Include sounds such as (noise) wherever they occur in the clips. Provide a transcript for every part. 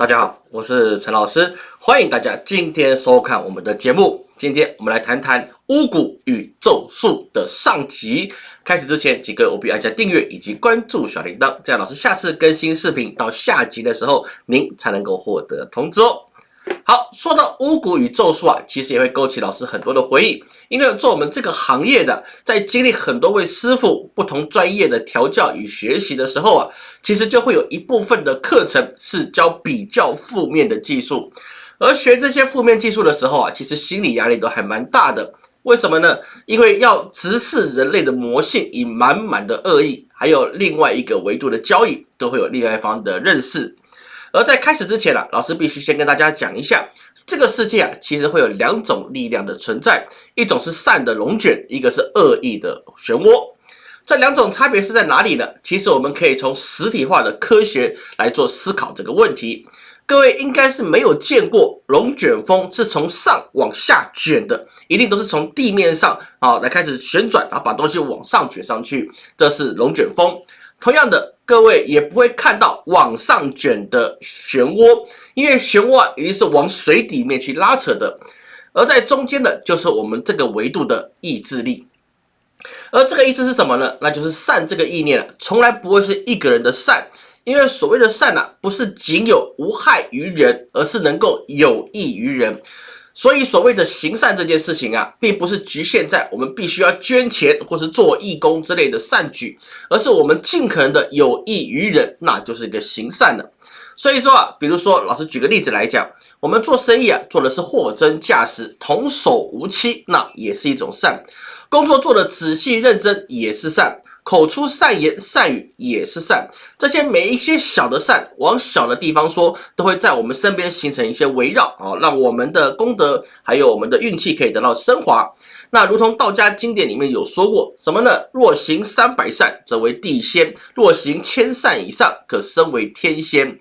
大家好，我是陈老师，欢迎大家今天收看我们的节目。今天我们来谈谈巫蛊与咒术的上集。开始之前，请各位务必按下订阅以及关注小铃铛，这样老师下次更新视频到下集的时候，您才能够获得通知哦。好，说到巫蛊与咒术啊，其实也会勾起老师很多的回忆。因为做我们这个行业的，在经历很多位师傅不同专业的调教与学习的时候啊，其实就会有一部分的课程是教比较负面的技术。而学这些负面技术的时候啊，其实心理压力都还蛮大的。为什么呢？因为要直视人类的魔性以满满的恶意，还有另外一个维度的交易，都会有另外一方的认识。而在开始之前啊，老师必须先跟大家讲一下，这个世界啊，其实会有两种力量的存在，一种是善的龙卷，一个是恶意的漩涡。这两种差别是在哪里呢？其实我们可以从实体化的科学来做思考这个问题。各位应该是没有见过龙卷风是从上往下卷的，一定都是从地面上啊来开始旋转，然后把东西往上卷上去，这是龙卷风。同样的。各位也不会看到往上卷的漩涡，因为漩涡一定是往水底面去拉扯的，而在中间的就是我们这个维度的意志力。而这个意思是什么呢？那就是善这个意念啊，从来不会是一个人的善，因为所谓的善啊，不是仅有无害于人，而是能够有益于人。所以，所谓的行善这件事情啊，并不是局限在我们必须要捐钱或是做义工之类的善举，而是我们尽可能的有益于人，那就是一个行善了。所以说啊，比如说，老师举个例子来讲，我们做生意啊，做的是货真价实、童叟无欺，那也是一种善；工作做的仔细认真，也是善。口出善言善语也是善，这些每一些小的善，往小的地方说，都会在我们身边形成一些围绕啊，让我们的功德还有我们的运气可以得到升华。那如同道家经典里面有说过什么呢？若行三百善，则为地仙；若行千善以上，可升为天仙。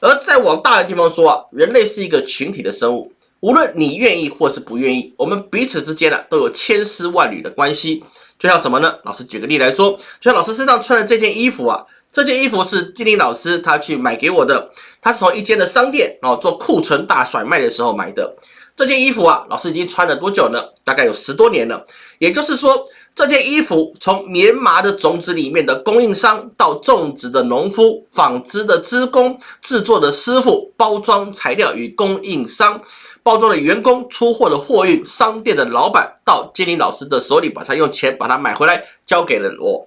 而再往大的地方说啊，人类是一个群体的生物，无论你愿意或是不愿意，我们彼此之间呢，都有千丝万缕的关系。就像什么呢？老师举个例来说，就像老师身上穿的这件衣服啊，这件衣服是金玲老师他去买给我的，他是从一间的商店哦做库存大甩卖的时候买的。这件衣服啊，老师已经穿了多久呢？大概有十多年了。也就是说，这件衣服从棉麻的种子里面的供应商，到种植的农夫、纺织的织工、制作的师傅、包装材料与供应商。包装的员工、出货的货运、商店的老板，到金玲老师的手里，把他用钱把它买回来，交给了我。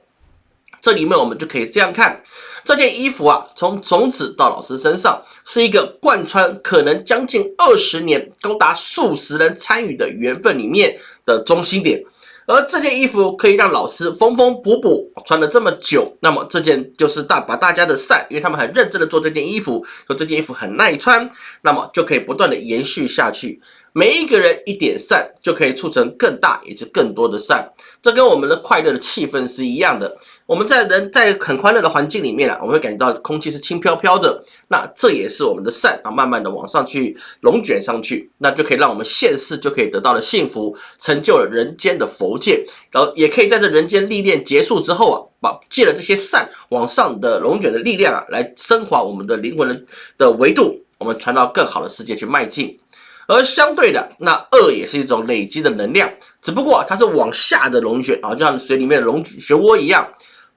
这里面我们就可以这样看，这件衣服啊，从种子到老师身上，是一个贯穿可能将近二十年、高达数十人参与的缘分里面的中心点。而这件衣服可以让老师缝缝补补穿了这么久，那么这件就是大把大家的善，因为他们很认真的做这件衣服，说这件衣服很耐穿，那么就可以不断的延续下去。每一个人一点善，就可以促成更大也就更多的善，这跟我们的快乐的气氛是一样的。我们在人在很欢乐的环境里面啊，我们会感觉到空气是轻飘飘的，那这也是我们的善啊，慢慢的往上去龙卷上去，那就可以让我们现世就可以得到了幸福，成就了人间的佛界，然后也可以在这人间历练结束之后啊，把借了这些善往上的龙卷的力量啊，来升华我们的灵魂的的维度，我们传到更好的世界去迈进。而相对的，那恶也是一种累积的能量，只不过它是往下的龙卷啊，就像水里面的龙漩涡一样。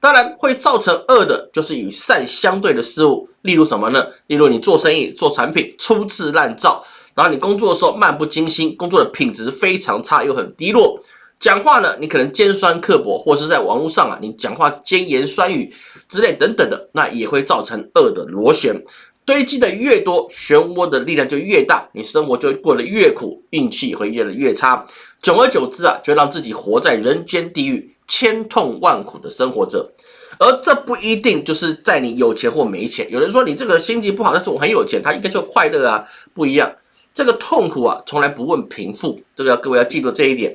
当然会造成恶的，就是与善相对的事物，例如什么呢？例如你做生意、做产品粗制滥造，然后你工作的时候漫不经心，工作的品质非常差又很低落。讲话呢，你可能尖酸刻薄，或是在网络上啊，你讲话尖言酸语之类等等的，那也会造成恶的螺旋堆积的越多，漩涡的力量就越大，你生活就会过得越苦，运气会越来越差。久而久之啊，就让自己活在人间地狱。千痛万苦的生活着，而这不一定就是在你有钱或没钱。有人说你这个心情不好，但是我很有钱，他应该就快乐啊，不一样。这个痛苦啊，从来不问贫富，这个要各位要记住这一点。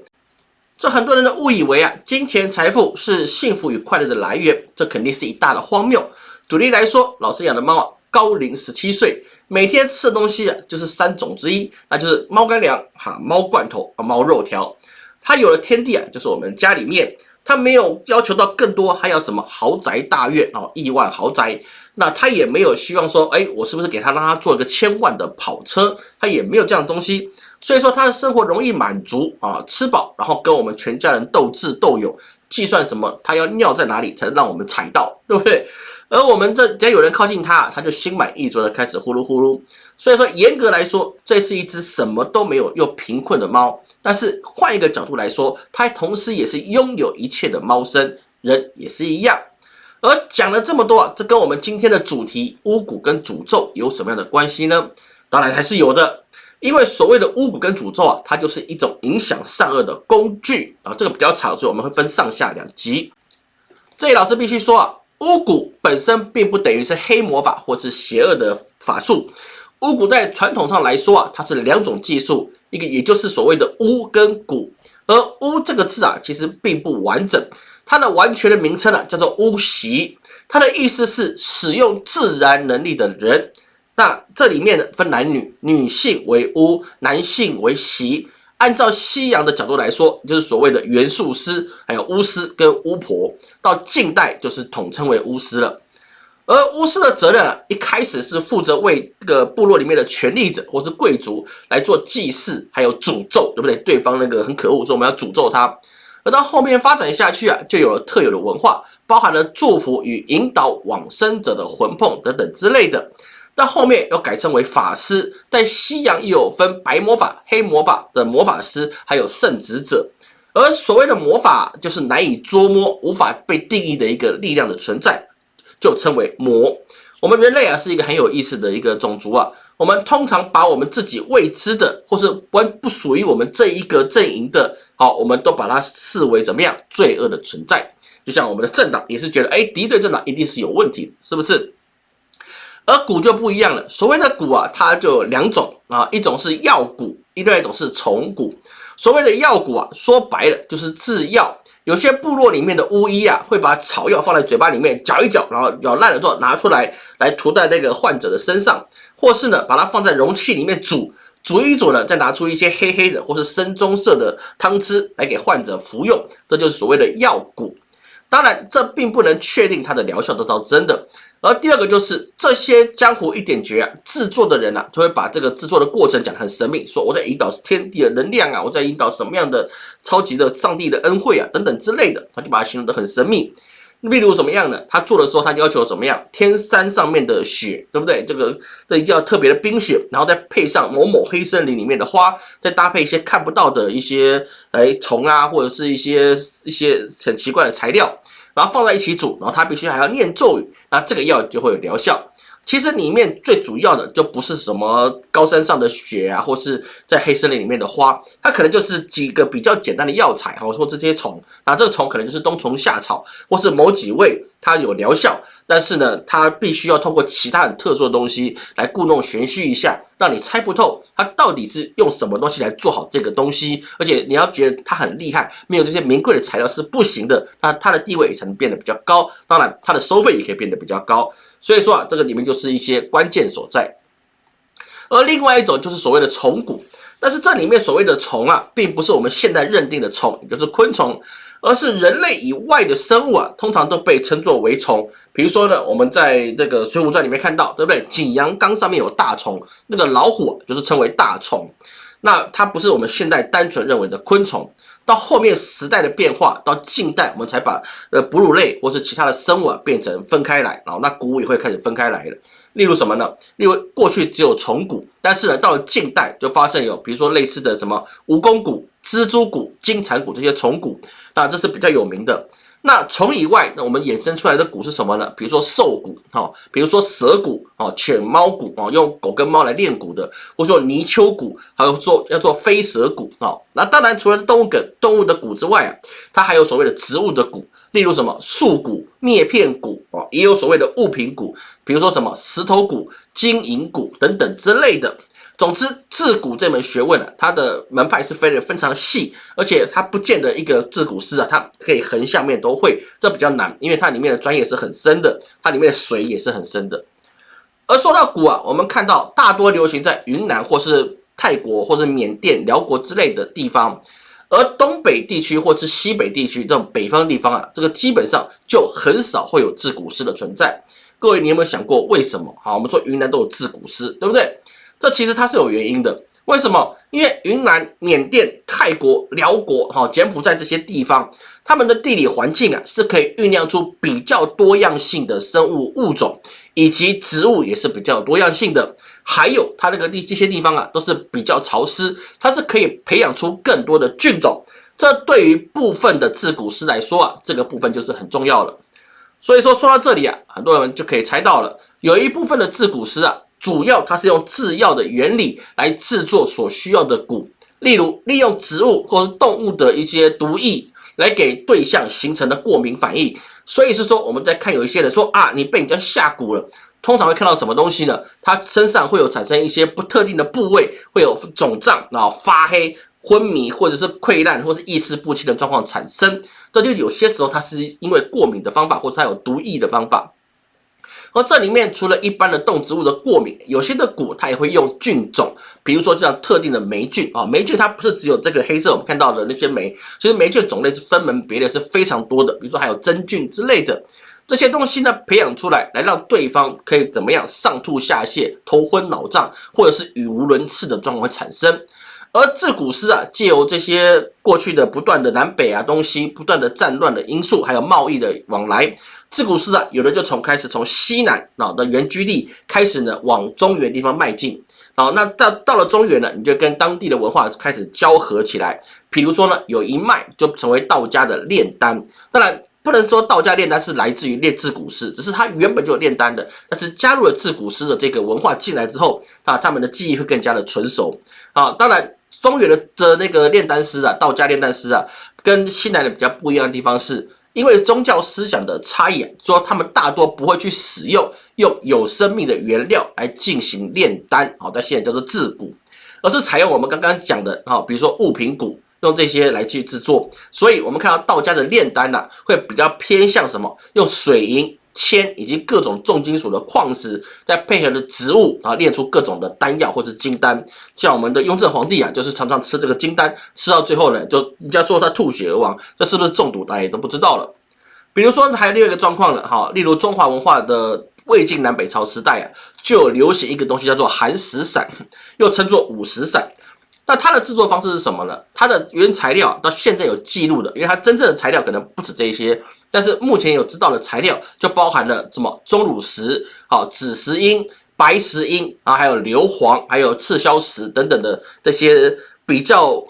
这很多人都误以为啊，金钱财富是幸福与快乐的来源，这肯定是一大的荒谬。举例来说，老师养的猫啊，高龄十七岁，每天吃的东西啊，就是三种之一，那就是猫干粮、哈猫罐头、猫肉条。它有了天地啊，就是我们家里面。他没有要求到更多，还有什么豪宅大院哦，亿万豪宅，那他也没有希望说，哎，我是不是给他让他做一个千万的跑车？他也没有这样的东西。所以说他的生活容易满足啊，吃饱，然后跟我们全家人斗智斗勇，计算什么他要尿在哪里才能让我们踩到，对不对？而我们这只要有人靠近他，他就心满意足的开始呼噜呼噜。所以说严格来说，这是一只什么都没有又贫困的猫。但是换一个角度来说，它同时也是拥有一切的猫生，人也是一样。而讲了这么多啊，这跟我们今天的主题巫蛊跟诅咒有什么样的关系呢？当然还是有的。因为所谓的巫蛊跟诅咒啊，它就是一种影响善恶的工具啊。这个比较长，所以我们会分上下两集。这里老师必须说啊，巫蛊本身并不等于是黑魔法或是邪恶的法术。巫蛊在传统上来说啊，它是两种技术，一个也就是所谓的巫跟蛊。而巫这个字啊，其实并不完整，它的完全的名称啊叫做巫习，它的意思是使用自然能力的人。那这里面呢分男女，女性为巫，男性为习。按照西洋的角度来说，就是所谓的元素师，还有巫师跟巫婆。到近代就是统称为巫师了。而巫师的责任啊，一开始是负责为这个部落里面的权力者或是贵族来做祭祀，还有诅咒，对不对？对方那个很可恶，说我们要诅咒他。而到后面发展下去啊，就有了特有的文化，包含了祝福与引导往生者的魂魄等等之类的。到后面又改称为法师，在西洋又有分白魔法、黑魔法的魔法师，还有圣职者。而所谓的魔法，就是难以捉摸、无法被定义的一个力量的存在，就称为魔。我们人类啊，是一个很有意思的一个种族啊。我们通常把我们自己未知的，或是不不属于我们这一个阵营的，好，我们都把它视为怎么样罪恶的存在。就像我们的政党也是觉得，哎，敌对政党一定是有问题，是不是？而蛊就不一样了，所谓的蛊啊，它就有两种啊，一种是药蛊，另外一种是虫蛊。所谓的药蛊啊，说白了就是制药。有些部落里面的巫医啊，会把草药放在嘴巴里面嚼一嚼，然后咬烂了之后拿出来，来涂在那个患者的身上，或是呢，把它放在容器里面煮，煮一煮呢，再拿出一些黑黑的或是深棕色的汤汁来给患者服用，这就是所谓的药蛊。当然，这并不能确定它的疗效得到真的。而第二个就是这些江湖一点绝啊，制作的人啊，他会把这个制作的过程讲得很神秘，说我在引导天地的能量啊，我在引导什么样的超级的上帝的恩惠啊，等等之类的，他就把它形容得很神秘。例如什么样呢？他做的时候，他要求怎么样？天山上面的雪，对不对？这个这一定要特别的冰雪，然后再配上某某黑森林里面的花，再搭配一些看不到的一些哎虫啊，或者是一些一些很奇怪的材料。然后放在一起煮，然后他必须还要念咒语，那这个药就会有疗效。其实里面最主要的就不是什么高山上的雪啊，或是在黑森林里面的花，它可能就是几个比较简单的药材，或者说这些虫。那这个虫可能就是冬虫夏草，或是某几味它有疗效。但是呢，它必须要通过其他很特殊的东西来故弄玄虚一下，让你猜不透它到底是用什么东西来做好这个东西。而且你要觉得它很厉害，没有这些名贵的材料是不行的。那它的地位也才能变得比较高，当然它的收费也可以变得比较高。所以说啊，这个里面就是一些关键所在。而另外一种就是所谓的虫蛊，但是这里面所谓的虫啊，并不是我们现在认定的虫，也就是昆虫。而是人类以外的生物啊，通常都被称作为虫。比如说呢，我们在这个《水浒传》里面看到，对不对？景阳冈上面有大虫，那个老虎就是称为大虫。那它不是我们现在单纯认为的昆虫。到后面时代的变化，到近代我们才把呃哺乳类或是其他的生物啊变成分开来，然后那骨也会开始分开来了。例如什么呢？例如过去只有虫骨，但是呢到了近代就发现有，比如说类似的什么蜈蚣骨。蜘蛛骨、金蝉骨这些虫骨，那这是比较有名的。那虫以外，那我们衍生出来的蛊是什么呢？比如说兽蛊，哈，比如说蛇蛊，哦，犬猫蛊，哦，用狗跟猫来练蛊的，或者说泥鳅蛊，还有做要做飞蛇蛊，哦，那当然除了是动物梗动物的蛊之外啊，它还有所谓的植物的蛊，例如什么树蛊、篾片蛊，哦，也有所谓的物品蛊，比如说什么石头蛊、金银蛊等等之类的。总之，自古这门学问啊，它的门派是分的非常细，而且它不见得一个自古师啊，它可以横向面都会，这比较难，因为它里面的专业是很深的，它里面的水也是很深的。而说到古啊，我们看到大多流行在云南或是泰国或是缅甸、辽国之类的地方，而东北地区或是西北地区这种北方地方啊，这个基本上就很少会有自古师的存在。各位你有没有想过为什么？好，我们说云南都有自古师，对不对？这其实它是有原因的。为什么？因为云南、缅甸、泰国、辽国、哈柬埔寨这些地方，他们的地理环境啊，是可以酝酿出比较多样性的生物物种，以及植物也是比较多样性的。还有它那个地这些地方啊，都是比较潮湿，它是可以培养出更多的菌种。这对于部分的制骨师来说啊，这个部分就是很重要了。所以说说到这里啊，很多人就可以猜到了，有一部分的制骨师啊。主要它是用制药的原理来制作所需要的蛊，例如利用植物或是动物的一些毒液来给对象形成的过敏反应。所以是说，我们在看有一些人说啊，你被人家下蛊了，通常会看到什么东西呢？他身上会有产生一些不特定的部位会有肿胀，然后发黑、昏迷或者是溃烂或是意识不清的状况产生。这就有些时候它是因为过敏的方法，或者它有毒液的方法。而这里面除了一般的动植物的过敏，有些的果它也会用菌种，比如说像特定的霉菌啊，霉菌它不是只有这个黑色我们看到的那些霉，其实霉菌种类是分门别类是非常多的，比如说还有真菌之类的这些东西呢，培养出来来让对方可以怎么样上吐下泻、头昏脑胀，或者是语无伦次的状况产生。而自古诗啊，借由这些过去的不断的南北啊东西不断的战乱的因素，还有贸易的往来。自古斯啊，有的就从开始从西南啊的原居地开始呢，往中原地方迈进。好，那到到了中原呢，你就跟当地的文化开始交合起来。比如说呢，有一脉就成为道家的炼丹。当然不能说道家炼丹是来自于炼制古诗，只是他原本就有炼丹的。但是加入了制古诗的这个文化进来之后啊，他们的技艺会更加的纯熟。啊，当然中原的的那个炼丹师啊，道家炼丹师啊，跟西南的比较不一样的地方是。因为宗教思想的差异，说他们大多不会去使用用有生命的原料来进行炼丹，好，在现在叫做制骨，而是采用我们刚刚讲的，哈，比如说物品骨，用这些来去制作。所以，我们看到道家的炼丹呢，会比较偏向什么？用水银。铅以及各种重金属的矿石，再配合的植物啊，炼出各种的丹药或是金丹。像我们的雍正皇帝啊，就是常常吃这个金丹，吃到最后呢，就人家说他吐血而亡，这是不是中毒，大家也都不知道了。比如说还有另外一个状况了哈，例如中华文化的魏晋南北朝时代啊，就有流行一个东西叫做寒食散，又称作五石散。那它的制作方式是什么呢？它的原材料到现在有记录的，因为它真正的材料可能不止这些。但是目前有知道的材料就包含了什么钟乳石、好紫石英、白石英啊，还有硫磺、还有赤霄石等等的这些比较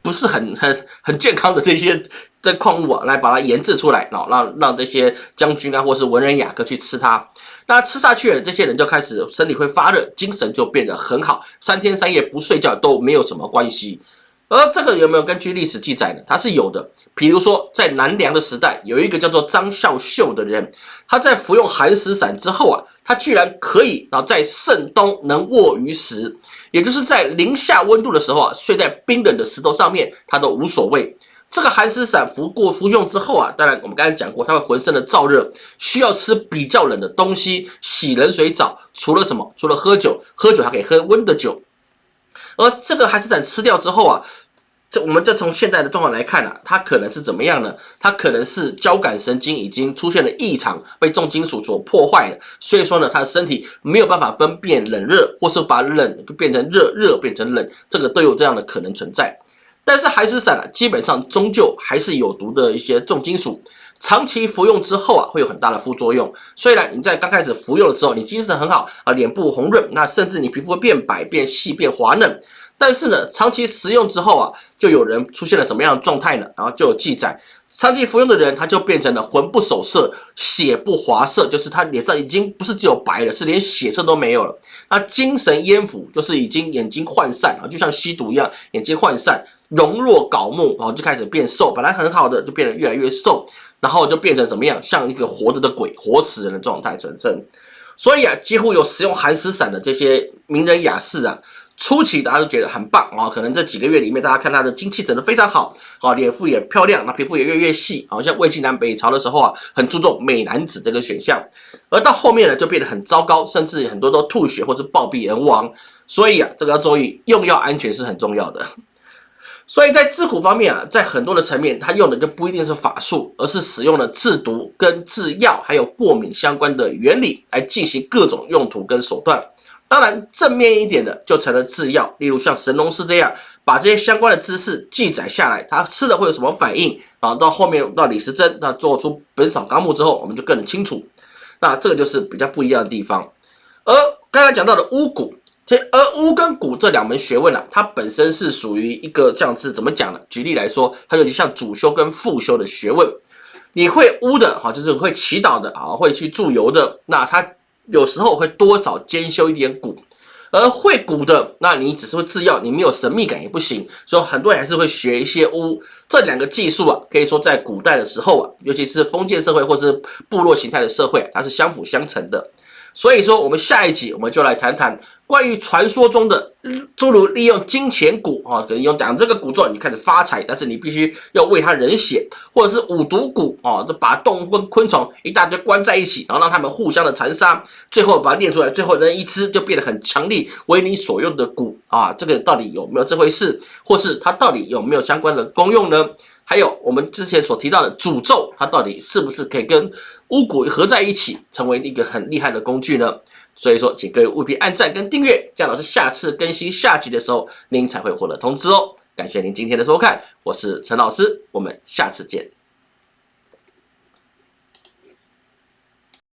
不是很 (laughs) 很很健康的这些 (laughs) 这矿物啊，来把它研制出来，然后让让这些将军啊或是文人雅客去吃它。那吃下去了，这些人就开始身体会发热，精神就变得很好，三天三夜不睡觉都没有什么关系。而这个有没有根据历史记载呢？它是有的。比如说，在南梁的时代，有一个叫做张孝秀的人，他在服用寒食散之后啊，他居然可以啊在盛冬能卧于石，也就是在零下温度的时候啊，睡在冰冷的石头上面，他都无所谓。这个寒食散服过服用之后啊，当然我们刚才讲过，他会浑身的燥热，需要吃比较冷的东西，洗冷水澡。除了什么？除了喝酒，喝酒还可以喝温的酒。而这个寒食散吃掉之后啊，这我们再从现在的状况来看啊，它可能是怎么样呢？它可能是交感神经已经出现了异常，被重金属所破坏了，所以说呢，他的身体没有办法分辨冷热，或是把冷变成热，热变成冷，这个都有这样的可能存在。但是寒食散啊，基本上终究还是有毒的一些重金属。长期服用之后啊，会有很大的副作用。虽然你在刚开始服用的时候，你精神很好啊，脸部红润，那甚至你皮肤会变白、变细、变滑嫩。但是呢，长期食用之后啊，就有人出现了什么样的状态呢？然后就有记载，长期服用的人他就变成了魂不守舍、血不滑色，就是他脸上已经不是只有白了，是连血色都没有了。那精神烟腐，就是已经眼睛涣散啊，就像吸毒一样，眼睛涣散，容若槁木，然后就开始变瘦，本来很好的就变得越来越瘦。然后就变成怎么样，像一个活着的鬼、活死人的状态产生。所以啊，几乎有使用寒食散的这些名人雅士啊，初期大家都觉得很棒啊。可能这几个月里面，大家看他的精气整得非常好，啊，脸肤也漂亮，那皮肤也越来越细。好像魏晋南北朝的时候啊，很注重美男子这个选项。而到后面呢，就变得很糟糕，甚至很多都吐血或者暴毙而亡。所以啊，这个要注意，用药安全是很重要的。所以在制蛊方面啊，在很多的层面，它用的就不一定是法术，而是使用了制毒、跟制药还有过敏相关的原理来进行各种用途跟手段。当然，正面一点的就成了制药，例如像神农氏这样，把这些相关的知识记载下来，他吃了会有什么反应，然后到后面到李时珍，他做出《本草纲目》之后，我们就更清楚。那这个就是比较不一样的地方。而刚才讲到的巫蛊。而巫跟蛊这两门学问啊，它本身是属于一个这样子怎么讲呢？举例来说，它有点像主修跟副修的学问。你会巫的哈，就是会祈祷的啊，会去祝由的，那他有时候会多少兼修一点蛊。而会蛊的，那你只是会制药，你没有神秘感也不行。所以很多人还是会学一些巫。这两个技术啊，可以说在古代的时候啊，尤其是封建社会或是部落形态的社会，它是相辅相成的。所以说，我们下一集我们就来谈谈关于传说中的诸如利用金钱蛊啊，可能用讲这个蛊咒你开始发财，但是你必须要为他人血，或者是五毒蛊啊，这把动物跟昆虫一大堆关在一起，然后让他们互相的残杀，最后把它炼出来，最后人一吃就变得很强力，为你所用的蛊啊，这个到底有没有这回事，或是它到底有没有相关的功用呢？还有我们之前所提到的诅咒，它到底是不是可以跟巫蛊合在一起，成为一个很厉害的工具呢？所以说，请各位务必按赞跟订阅，这样老师下次更新下集的时候，您才会获得通知哦。感谢您今天的收看，我是陈老师，我们下次见。